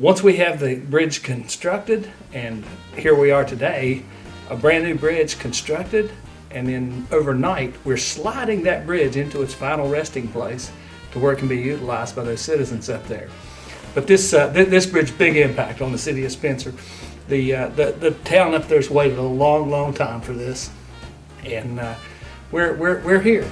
once we have the bridge constructed, and here we are today, a brand new bridge constructed, and then overnight, we're sliding that bridge into its final resting place to where it can be utilized by those citizens up there. But this, uh, th- this bridge, big impact on the city of Spencer. The, uh, the, the town up there's waited a long, long time for this. And, uh, we're, we're, we're here.